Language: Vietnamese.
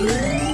Yeah.